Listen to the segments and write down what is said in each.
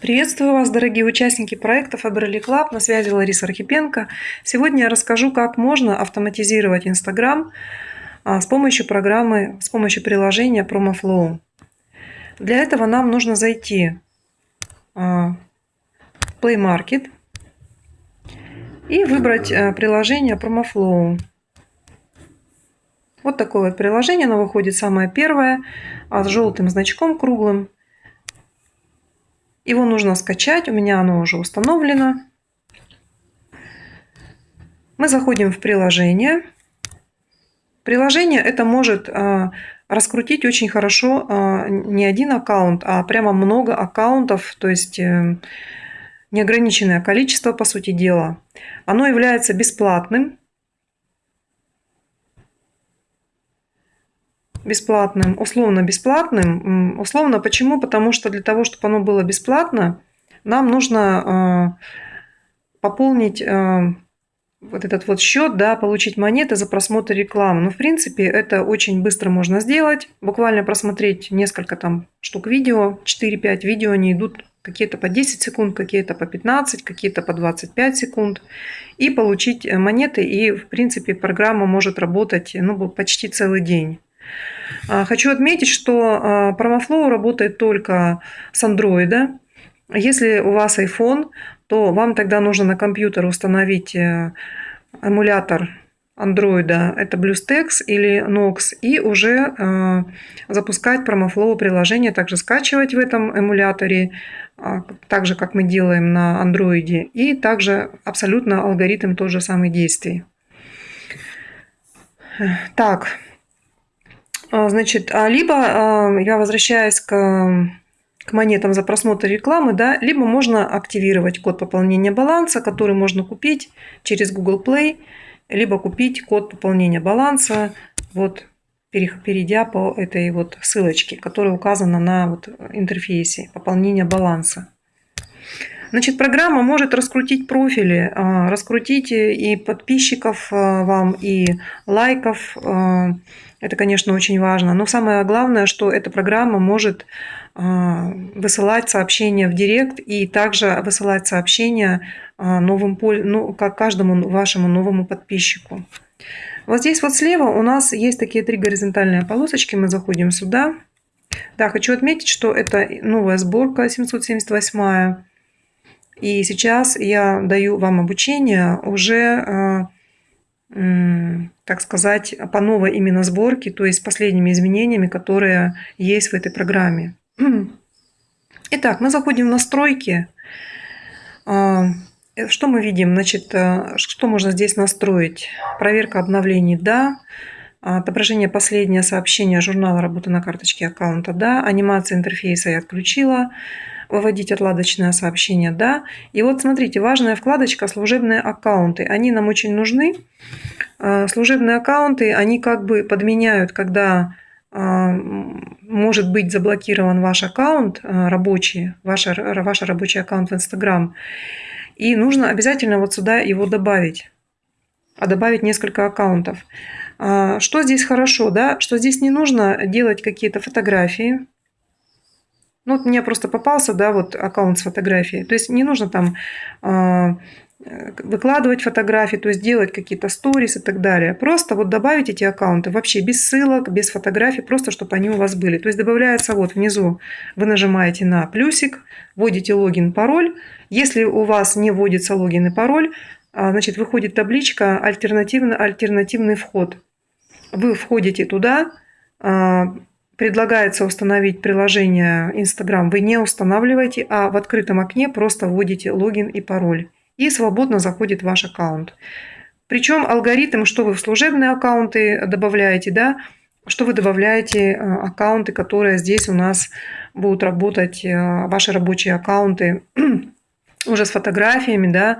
Приветствую вас, дорогие участники проекта Faberly Club. На связи Лариса Архипенко. Сегодня я расскажу, как можно автоматизировать а, с помощью программы, с помощью приложения PromoFlow. Для этого нам нужно зайти а, в Play Market и выбрать а, приложение PromoFlow. Вот такое вот приложение, оно выходит самое первое, с желтым значком круглым. Его нужно скачать, у меня оно уже установлено. Мы заходим в приложение. Приложение это может а, раскрутить очень хорошо а, не один аккаунт, а прямо много аккаунтов, то есть э, неограниченное количество, по сути дела. Оно является бесплатным, бесплатным, условно бесплатным. Условно почему? Потому что для того, чтобы оно было бесплатно, нам нужно э, пополнить э, вот этот вот счет, да, получить монеты за просмотр рекламы. Ну, в принципе, это очень быстро можно сделать. Буквально просмотреть несколько там штук видео, 4-5 видео, они идут какие-то по 10 секунд, какие-то по 15, какие-то по 25 секунд. И получить монеты, и, в принципе, программа может работать ну, почти целый день. А, хочу отметить, что PromoFlow а, работает только с Android. Если у вас iPhone, то вам тогда нужно на компьютер установить э, эмулятор Android, это BlueStacks или Nox, и уже э, запускать PromoFlow приложение, также скачивать в этом эмуляторе, э, так же, как мы делаем на Android, и также абсолютно алгоритм тот же самый действий. Так, а, значит, а либо а, я возвращаюсь к, к монетам за просмотр рекламы, да, либо можно активировать код пополнения баланса, который можно купить через Google Play, либо купить код пополнения баланса, вот перейдя по этой вот ссылочке, которая указана на вот интерфейсе пополнения баланса. Значит, программа может раскрутить профили, раскрутить и подписчиков вам, и лайков, это, конечно, очень важно. Но самое главное, что эта программа может а, высылать сообщения в директ и также высылать сообщения а, новым, ну, как каждому вашему новому подписчику. Вот здесь вот слева у нас есть такие три горизонтальные полосочки. Мы заходим сюда. Да, хочу отметить, что это новая сборка 778. И сейчас я даю вам обучение уже а, так сказать, по новой именно сборке, то есть последними изменениями, которые есть в этой программе. Итак, мы заходим в настройки. А, что мы видим? Значит, э, что можно здесь настроить? Проверка обновлений – да. Отображение последнего сообщения журнала работы на карточке аккаунта – да. Анимация интерфейса я отключила выводить отладочное сообщение, да. И вот смотрите, важная вкладочка «Служебные аккаунты». Они нам очень нужны. А, служебные аккаунты, они как бы подменяют, когда а, может быть заблокирован ваш аккаунт а, рабочий, ваш, ваш рабочий аккаунт в Instagram. И нужно обязательно вот сюда его добавить. А добавить несколько аккаунтов. Что здесь хорошо, да? Что здесь не нужно делать какие-то фотографии, ну, вот мне просто попался, да, вот аккаунт с фотографией. То есть не нужно там э, выкладывать фотографии, то есть делать какие-то сторис и так далее. Просто вот добавить эти аккаунты вообще без ссылок, без фотографий, просто чтобы они у вас были. То есть добавляется вот внизу, вы нажимаете на плюсик, вводите логин, пароль. Если у вас не вводится логин и пароль, а, значит, выходит табличка альтернативный, альтернативный вход. Вы входите туда, а, предлагается установить приложение Instagram, вы не устанавливаете, а в открытом окне просто вводите логин и пароль. И свободно заходит ваш аккаунт. Причем алгоритм, что вы в служебные аккаунты добавляете, да, что вы добавляете э, аккаунты, которые здесь у нас будут работать, э, ваши рабочие аккаунты уже с фотографиями, да,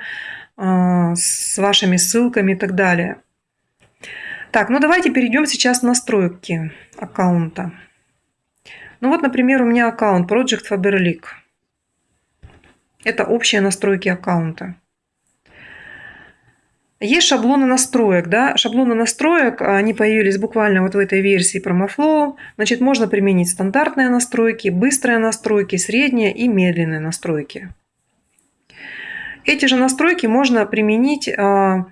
э, с вашими ссылками и так далее. Так, ну давайте перейдем сейчас в настройки аккаунта. Ну вот, например, у меня аккаунт Project Faberlic. Это общие настройки аккаунта. Есть шаблоны настроек, да, шаблоны настроек, они появились буквально вот в этой версии PromoFlow. Значит, можно применить стандартные настройки, быстрые настройки, средние и медленные настройки. Эти же настройки можно применить а,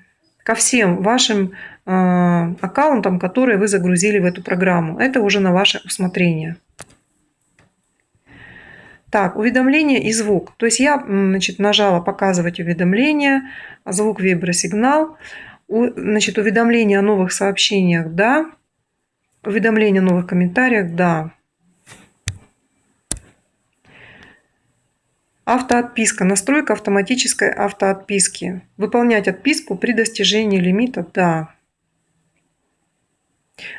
ко всем вашим а, аккаунтам, которые вы загрузили в эту программу. Это уже на ваше усмотрение. Так, уведомление и звук. То есть я значит, нажала «Показывать уведомления», звук вибросигнал. Значит, уведомление о новых сообщениях – да. Уведомление о новых комментариях – да. Автоотписка. Настройка автоматической автоотписки. Выполнять отписку при достижении лимита – да.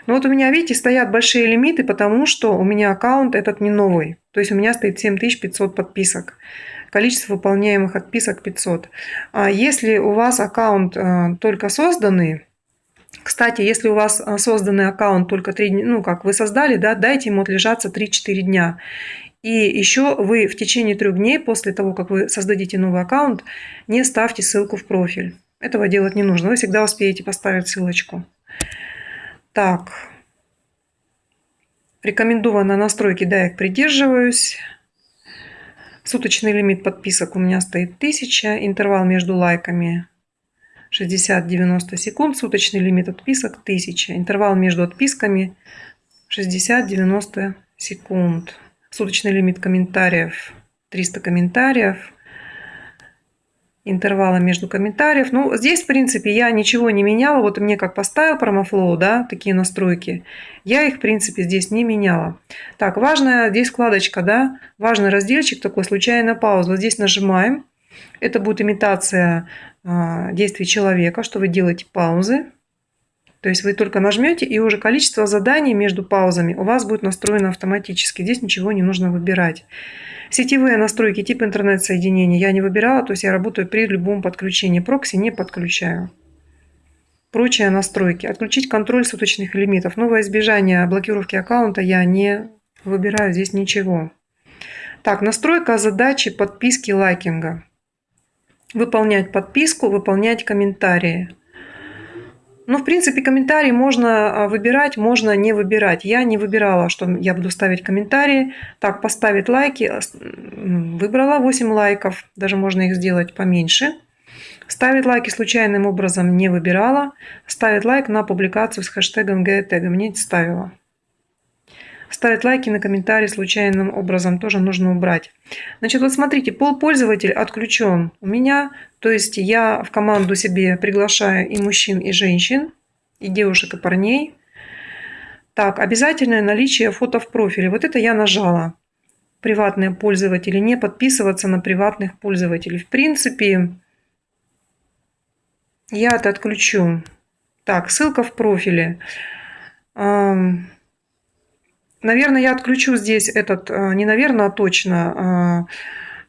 Но вот у меня, видите, стоят большие лимиты, потому что у меня аккаунт этот не новый. То есть у меня стоит 7500 подписок. Количество выполняемых отписок 500. А если у вас аккаунт э, только созданный, кстати, если у вас э, созданный аккаунт только 3 дня, ну как вы создали, да, дайте ему отлежаться 3-4 дня. И еще вы в течение трех дней после того, как вы создадите новый аккаунт, не ставьте ссылку в профиль. Этого делать не нужно. Вы всегда успеете поставить ссылочку. Так. Рекомендовано настройки, да, я их придерживаюсь. Суточный лимит подписок у меня стоит 1000. Интервал между лайками 60-90 секунд. Суточный лимит отписок 1000. Интервал между отписками 60-90 секунд. Суточный лимит комментариев 300 комментариев интервала между комментариев. Ну, здесь, в принципе, я ничего не меняла. Вот мне как поставил PromoFlow, да, такие настройки. Я их, в принципе, здесь не меняла. Так, важная здесь вкладочка, да, важный разделчик такой, случайная пауза. Вот здесь нажимаем. Это будет имитация э, действий человека, что вы делаете паузы. То есть вы только нажмете, и уже количество заданий между паузами у вас будет настроено автоматически. Здесь ничего не нужно выбирать. Сетевые настройки тип интернет-соединения я не выбирала, то есть я работаю при любом подключении. Прокси не подключаю. Прочие настройки. Отключить контроль суточных лимитов. Новое избежание блокировки аккаунта я не выбираю здесь ничего. Так, настройка задачи подписки лайкинга. Выполнять подписку, выполнять комментарии. Ну, в принципе, комментарии можно а, выбирать, можно не выбирать. Я не выбирала, что я буду ставить комментарии. Так, поставить лайки. Выбрала 8 лайков. Даже можно их сделать поменьше. Ставить лайки случайным образом не выбирала. Ставить лайк на публикацию с хэштегом ГТГ не ставила. Ставить лайки на комментарии случайным образом тоже нужно убрать. Значит, вот смотрите, пол пользователь отключен у меня. То есть я в команду себе приглашаю и мужчин, и женщин, и девушек, и парней. Так, обязательное наличие фото в профиле. Вот это я нажала. Приватные пользователи. Не подписываться на приватных пользователей. В принципе, я это отключу. Так, ссылка в профиле. Наверное, я отключу здесь этот, э, не наверное, а точно, э,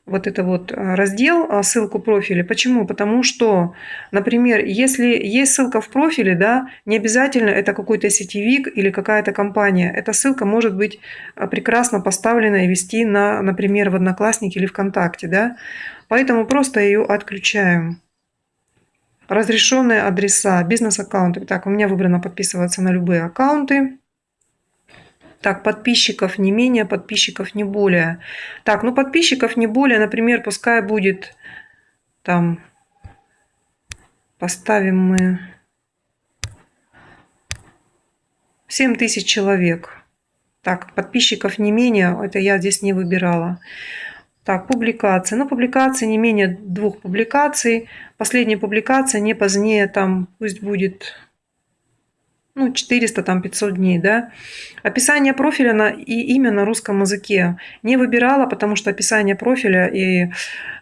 вот это вот э, раздел, ссылку профиля. Почему? Потому что, например, если есть ссылка в профиле, да, не обязательно это какой-то сетевик или какая-то компания. Эта ссылка может быть прекрасно поставлена и вести на, например, в Одноклассники или ВКонтакте, да. Поэтому просто ее отключаем. Разрешенные адреса, бизнес-аккаунты. Так, у меня выбрано подписываться на любые аккаунты. Так, подписчиков не менее, подписчиков не более. Так, ну подписчиков не более, например, пускай будет там, поставим мы 7 тысяч человек. Так, подписчиков не менее, это я здесь не выбирала. Так, публикации. Ну, публикации не менее двух публикаций. Последняя публикация не позднее, там, пусть будет ну, 400, там, 500 дней, да. Описание профиля на, и имя на русском языке не выбирала, потому что описание профиля и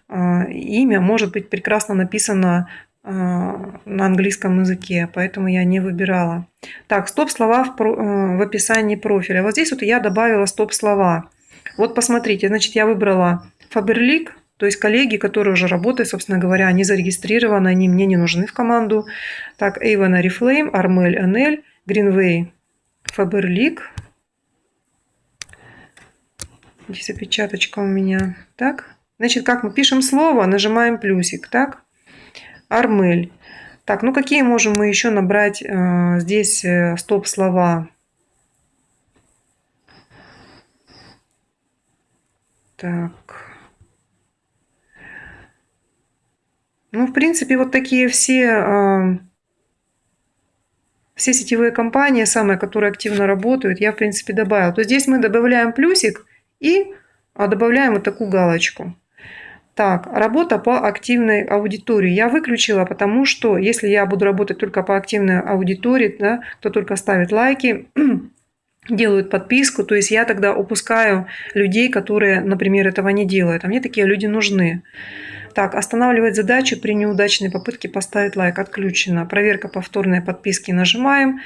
э, имя может быть прекрасно написано э, на английском языке, поэтому я не выбирала. Так, стоп-слова в, э, в описании профиля. Вот здесь вот я добавила стоп-слова. Вот посмотрите, значит, я выбрала Faberlic, то есть коллеги, которые уже работают, собственно говоря, они зарегистрированы, они мне не нужны в команду. Так, Avon Reflame, Armel NL, Greenway, Faberlic. Здесь опечаточка у меня. Так, значит, как мы пишем слово, нажимаем плюсик, так. Армель. Так, ну какие можем мы еще набрать э, здесь э, стоп-слова? Так. Ну, в принципе, вот такие все, э, все сетевые компании, самые, которые активно работают, я, в принципе, добавила. То здесь мы добавляем плюсик и а, добавляем вот такую галочку. Так, работа по активной аудитории. Я выключила, потому что если я буду работать только по активной аудитории, да, кто только ставит лайки, делают подписку, то есть я тогда упускаю людей, которые, например, этого не делают. А мне такие люди нужны. Так, останавливать задачу при неудачной попытке поставить лайк отключено. Проверка повторной подписки нажимаем.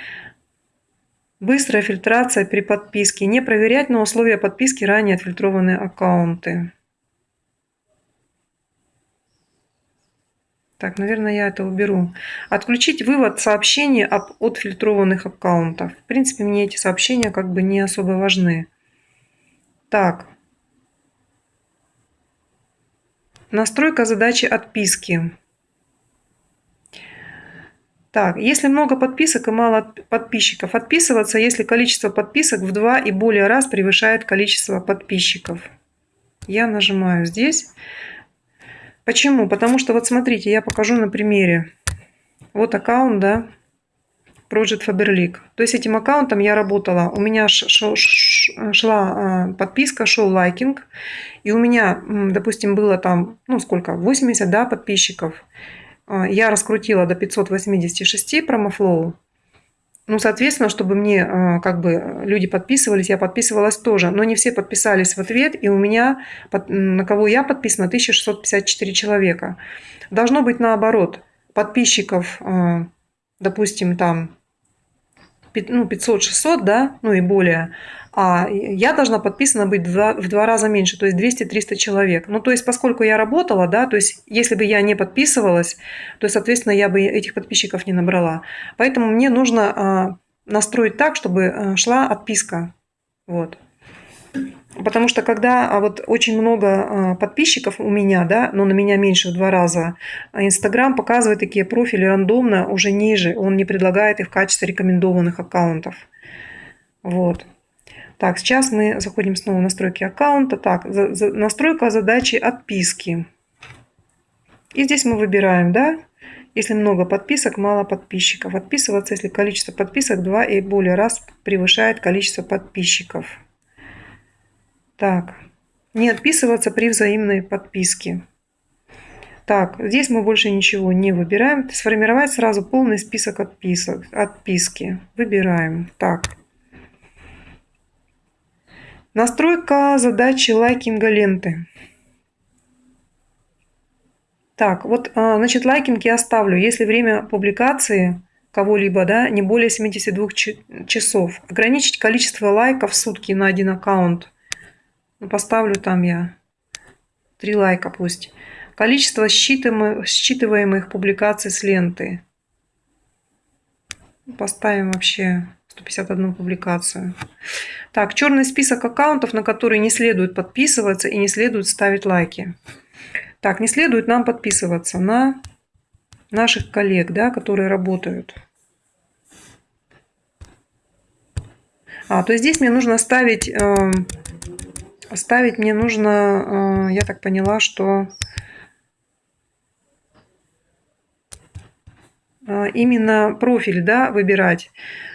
Быстрая фильтрация при подписке. Не проверять на условия подписки ранее отфильтрованные аккаунты. Так, наверное, я это уберу. Отключить вывод сообщений об отфильтрованных аккаунтов. В принципе, мне эти сообщения как бы не особо важны. Так. Настройка задачи отписки. Так, если много подписок и мало подписчиков, отписываться, если количество подписок в два и более раз превышает количество подписчиков. Я нажимаю здесь. Почему? Потому что вот смотрите, я покажу на примере. Вот аккаунт, да, Project Faberlic. То есть этим аккаунтом я работала. У меня шла а, подписка, шел лайкинг. И у меня, допустим, было там, ну сколько, 80 да, подписчиков. А, я раскрутила до 586 промофлоу. Ну, соответственно, чтобы мне а, как бы люди подписывались, я подписывалась тоже. Но не все подписались в ответ, и у меня, на кого я подписана, 1654 человека. Должно быть наоборот. Подписчиков, допустим, там ну, 500-600, да, ну и более, а я должна подписана быть в два, в два раза меньше, то есть 200-300 человек. Ну, то есть, поскольку я работала, да, то есть, если бы я не подписывалась, то, соответственно, я бы этих подписчиков не набрала. Поэтому мне нужно а, настроить так, чтобы а, шла отписка. Вот. Потому что когда а, вот очень много подписчиков у меня, да, но на меня меньше в два раза, Инстаграм показывает такие профили рандомно уже ниже, он не предлагает их в качестве рекомендованных аккаунтов. Вот. Так, сейчас мы заходим снова в настройки аккаунта. Так, за, за, настройка задачи отписки. И здесь мы выбираем, да, если много подписок, мало подписчиков. Отписываться, если количество подписок 2 и более раз превышает количество подписчиков. Так, не отписываться при взаимной подписке. Так, здесь мы больше ничего не выбираем. Сформировать сразу полный список отписок, отписки. Выбираем. Так, Настройка задачи лайкинга ленты. Так, вот, а, значит, лайкинг я оставлю, если время публикации кого-либо, да, не более 72 часов. Ограничить количество лайков в сутки на один аккаунт. Ну, поставлю там я 3 лайка пусть. Количество считываемых, считываемых публикаций с ленты. Поставим вообще 151 публикацию. Так, черный список аккаунтов, на которые не следует подписываться и не следует ставить лайки. Так, не следует нам подписываться на наших коллег, да, которые работают. А, то есть здесь мне нужно ставить, э, ставить мне нужно, э, я так поняла, что э, именно профиль, да, выбирать.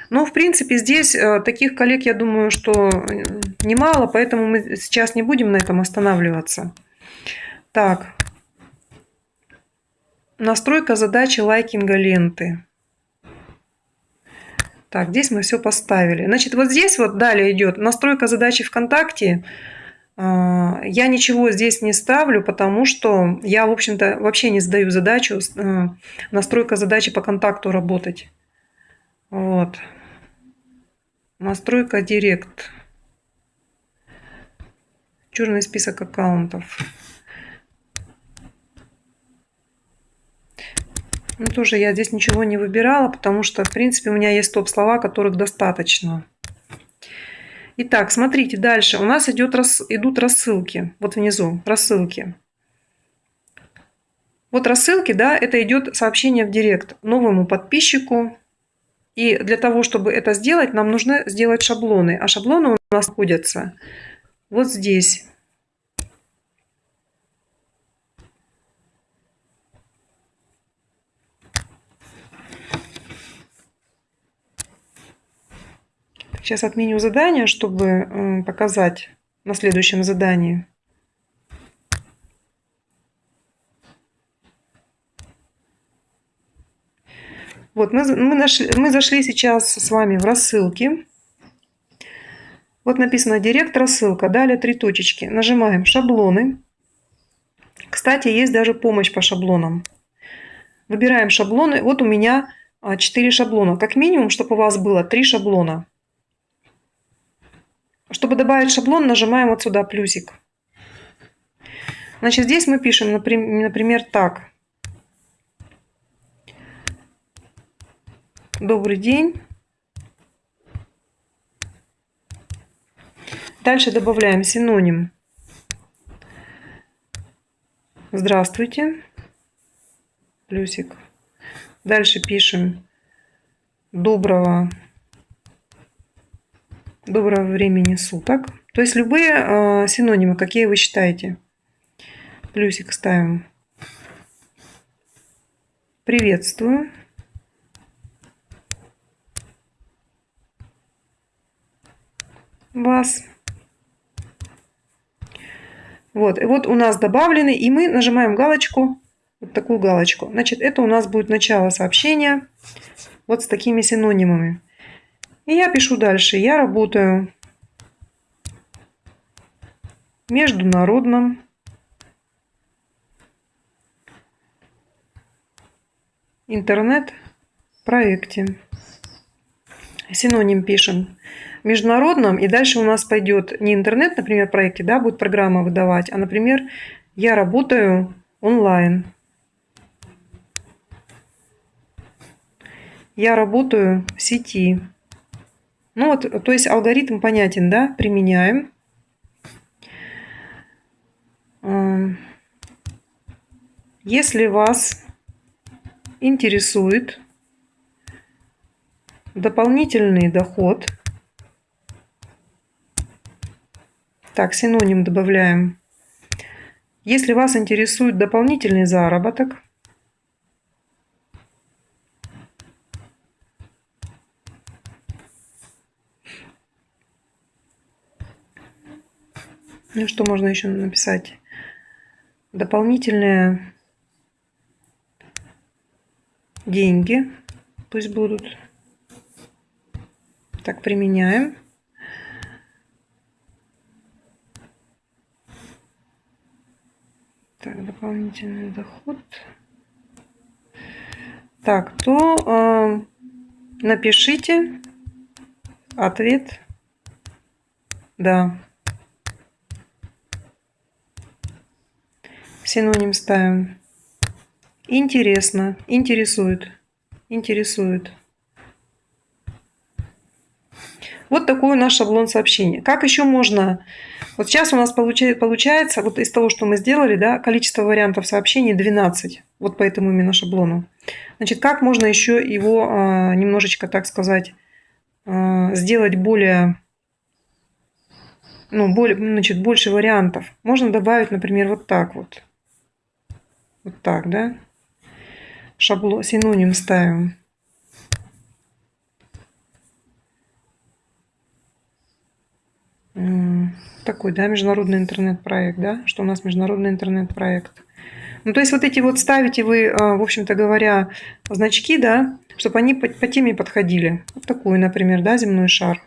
Но, в принципе, здесь э, таких коллег, я думаю, что немало, поэтому мы сейчас не будем на этом останавливаться. Так. Настройка задачи лайкинга ленты. Так, здесь мы все поставили. Значит, вот здесь вот далее идет настройка задачи ВКонтакте. А, я ничего здесь не ставлю, потому что я, в общем-то, вообще не задаю задачу э, настройка задачи по контакту работать. Вот. Настройка Директ. Черный список аккаунтов. Ну, тоже я здесь ничего не выбирала, потому что, в принципе, у меня есть топ-слова, которых достаточно. Итак, смотрите, дальше. У нас идет, идут рассылки. Вот внизу рассылки. Вот рассылки, да, это идет сообщение в директ новому подписчику. И для того, чтобы это сделать, нам нужно сделать шаблоны. А шаблоны у нас находятся вот здесь. Сейчас отменю задание, чтобы показать на следующем задании. Вот, мы, мы, нашли, мы зашли сейчас с вами в рассылки. Вот написано «Директ рассылка». Далее три точечки. Нажимаем «Шаблоны». Кстати, есть даже помощь по шаблонам. Выбираем шаблоны. Вот у меня 4 шаблона. Как минимум, чтобы у вас было 3 шаблона. Чтобы добавить шаблон, нажимаем вот сюда плюсик. Значит, здесь мы пишем, например, так. Добрый день. Дальше добавляем синоним. Здравствуйте. Плюсик. Дальше пишем доброго доброго времени суток. То есть любые э, синонимы, какие вы считаете. Плюсик ставим. Приветствую. Вас. Вот, и вот у нас добавлены, и мы нажимаем галочку, вот такую галочку. Значит, это у нас будет начало сообщения вот с такими синонимами. И я пишу дальше. Я работаю в международном интернет-проекте. Синоним пишем. Международном, и дальше у нас пойдет не интернет, например, проекте, да, будет программа выдавать, а, например, я работаю онлайн. Я работаю в сети. Ну вот, то есть алгоритм понятен, да, применяем. Если вас интересует дополнительный доход, так, синоним добавляем. Если вас интересует дополнительный заработок, Ну, что можно еще написать? Дополнительные деньги пусть будут. Так, применяем. Так, дополнительный доход. Так, то э, напишите ответ «Да». Синоним ставим. Интересно, интересует, интересует. Вот такой у нас шаблон сообщения. Как еще можно... Вот сейчас у нас получается, вот из того, что мы сделали, да, количество вариантов сообщений 12. Вот по этому именно шаблону. Значит, как можно еще его а, немножечко, так сказать, а, сделать более... Ну, более, значит, больше вариантов. Можно добавить, например, вот так вот. Вот так, да? Шаблон, синоним ставим. Такой, да, международный интернет-проект, да? Что у нас международный интернет-проект. Ну, то есть вот эти вот ставите вы, а, в общем-то говоря, значки, да, чтобы они по, по теме подходили. Вот такой, например, да, земной шар.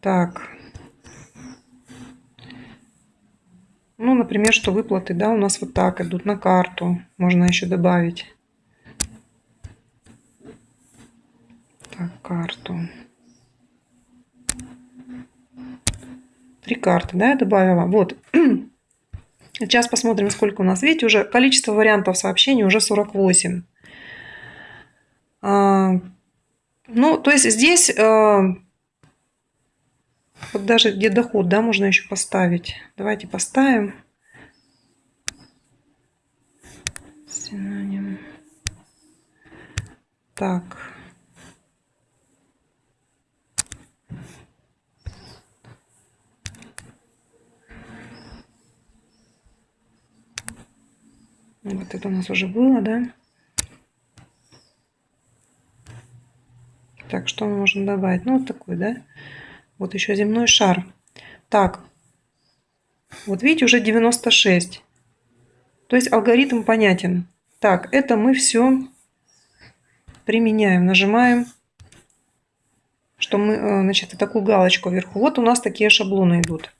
Так. Ну, например, что выплаты, да, у нас вот так идут на карту. Можно еще добавить. Так, карту. Три карты, да, я добавила. Вот. Сейчас посмотрим, сколько у нас. Видите, уже количество вариантов сообщений уже 48. А, ну, то есть здесь а, вот даже где доход, да, можно еще поставить. Давайте поставим. Синоним. Так. Вот это у нас уже было, да? Так, что мы можем добавить? Ну, вот такой, да? Вот еще земной шар. Так, вот видите, уже 96. То есть алгоритм понятен. Так, это мы все применяем. Нажимаем, что мы, э, значит, такую галочку вверху. Вот у нас такие шаблоны идут.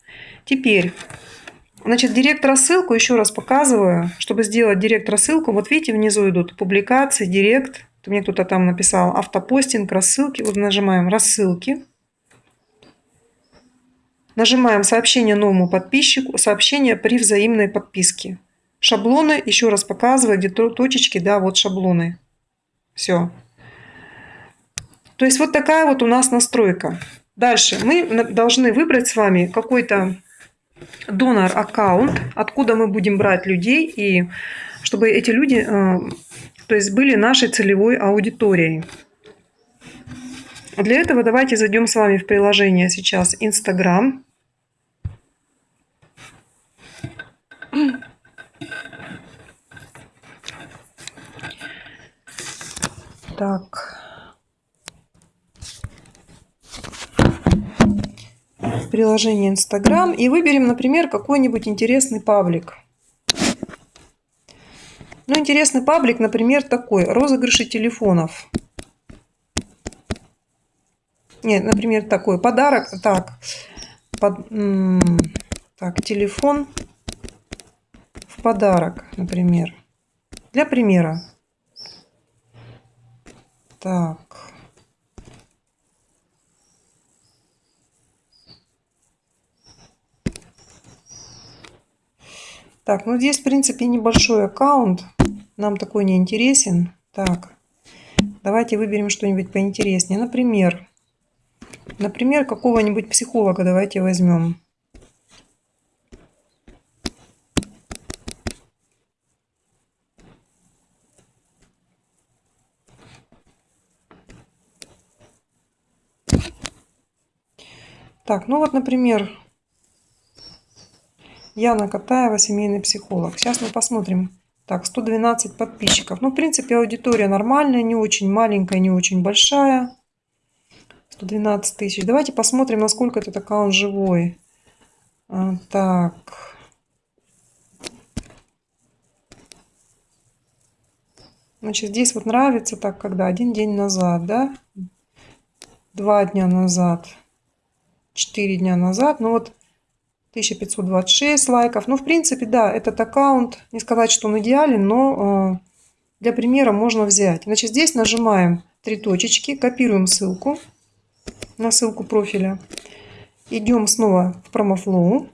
Теперь, значит, директ рассылку еще раз показываю. Чтобы сделать директ рассылку, вот видите, внизу идут публикации, директ. Мне кто-то там написал автопостинг, рассылки. Вот нажимаем рассылки. Нажимаем сообщение новому подписчику, сообщение при взаимной подписке. Шаблоны, еще раз показываю, где точечки, да, вот шаблоны. Все. То есть вот такая вот у нас настройка. Дальше мы должны выбрать с вами какой-то донор аккаунт, откуда мы будем брать людей, и чтобы эти люди э, то есть были нашей целевой аудиторией. Для этого давайте зайдем с вами в приложение сейчас Instagram. Так. Приложение Instagram и выберем, например, какой-нибудь интересный паблик. Ну, интересный паблик, например, такой. Розыгрыши телефонов. Нет, например, такой. Подарок. Так. Под, так, телефон в подарок, например. Для примера. Так. Так, ну здесь, в принципе, небольшой аккаунт. Нам такой не интересен. Так, давайте выберем что-нибудь поинтереснее. Например, например, какого-нибудь психолога давайте возьмем. Так, ну вот, например, Яна Катаева, семейный психолог. Сейчас мы посмотрим. Так, 112 подписчиков. Ну, в принципе, аудитория нормальная, не очень маленькая, не очень большая. 112 тысяч. Давайте посмотрим, насколько этот аккаунт живой. А, так. Значит, здесь вот нравится так, когда один день назад, да? Два дня назад. 4 дня назад. Ну вот 1526 лайков. Ну, в принципе, да, этот аккаунт, не сказать, что он идеален, но э, для примера можно взять. Значит, здесь нажимаем три точечки, копируем ссылку на ссылку профиля. Идем снова в промофлоу.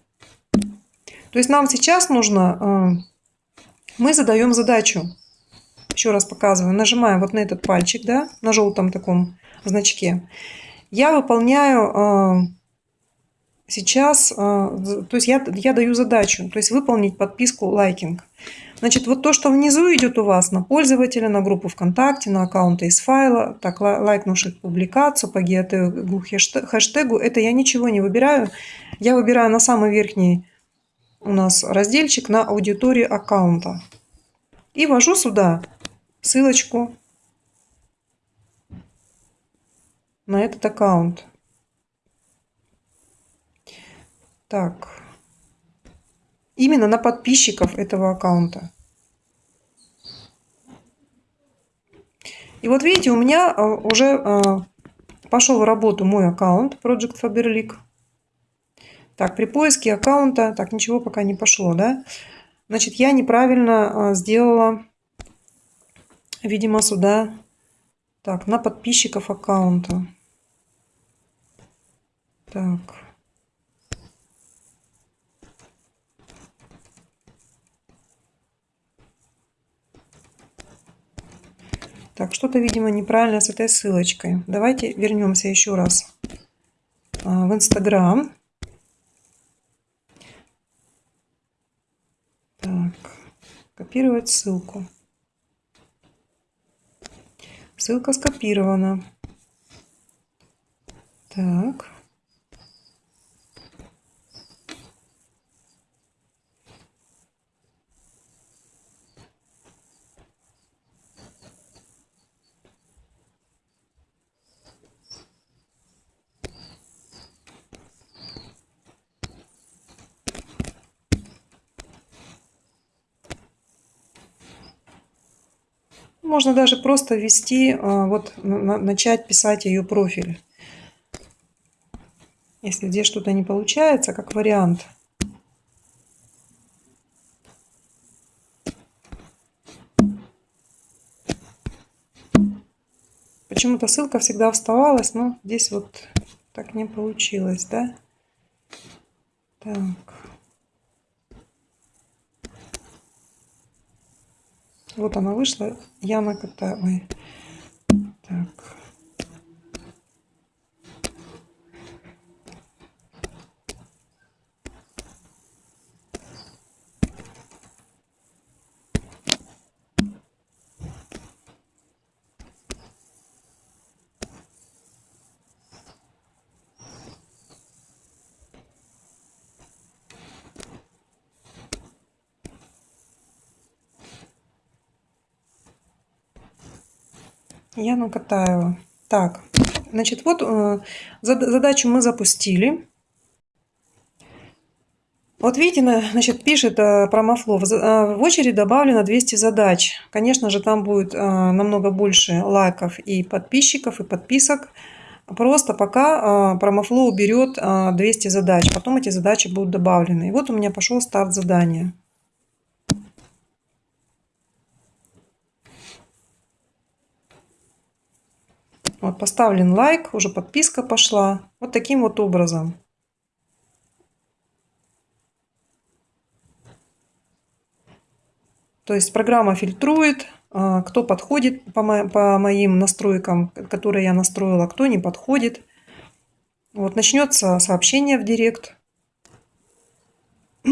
То есть нам сейчас нужно, э, мы задаем задачу. Еще раз показываю. Нажимаем вот на этот пальчик, да, на желтом таком значке. Я выполняю э, сейчас, э, то есть я, я даю задачу, то есть выполнить подписку лайкинг. Значит, вот то, что внизу идет у вас на пользователя, на группу ВКонтакте, на аккаунты из файла, так, лайкнувших публикацию по геотегу, хэштегу, это я ничего не выбираю. Я выбираю на самый верхний у нас разделчик на аудиторию аккаунта. И ввожу сюда ссылочку на этот аккаунт. Так. Именно на подписчиков этого аккаунта. И вот видите, у меня э, уже э, пошел в работу мой аккаунт Project Faberlic. Так, при поиске аккаунта, так, ничего пока не пошло, да? Значит, я неправильно э, сделала, видимо, сюда, так, на подписчиков аккаунта. Так. Так, что-то, видимо, неправильно с этой ссылочкой. Давайте вернемся еще раз а, в Инстаграм. Так, копировать ссылку. Ссылка скопирована. Так. Можно даже просто ввести, а, вот начать писать ее профиль. Если здесь что-то не получается, как вариант. Почему-то ссылка всегда вставалась, но здесь вот так не получилось, да? Так. Вот она вышла, Яна Катаевой. Так. Яна Катаева. Так, значит, вот э, задачу мы запустили. Вот видите, значит, пишет э, промофло, э, в очередь добавлено 200 задач. Конечно же, там будет намного больше лайков и подписчиков, и подписок. Просто пока промофло уберет 200 задач, потом эти задачи будут добавлены. И вот у меня пошел старт задания. Вот поставлен лайк, уже подписка пошла. Вот таким вот образом. То есть программа фильтрует, а, кто подходит по, моим настройкам, которые я настроила, кто не подходит. Вот начнется сообщение в директ.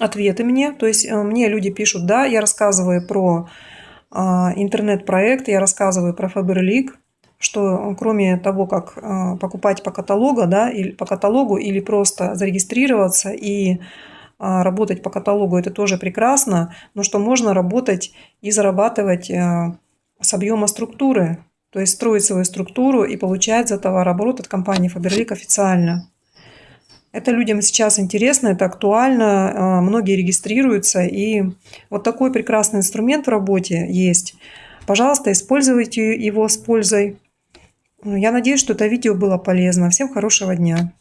Ответы мне. То есть э, мне люди пишут, да, я рассказываю про интернет-проект, я рассказываю про Faberlic что кроме того, как а, покупать по каталогу, да, или по каталогу, или просто зарегистрироваться и а, работать по каталогу, это тоже прекрасно, но что можно работать и зарабатывать а, с объема структуры, то есть строить свою структуру и получать за товарооборот от компании Faberlic официально. Это людям сейчас интересно, это актуально, многие регистрируются, и вот такой прекрасный инструмент в работе есть. Пожалуйста, используйте его с пользой. Ну, я надеюсь, что это видео было полезно. Всем хорошего дня!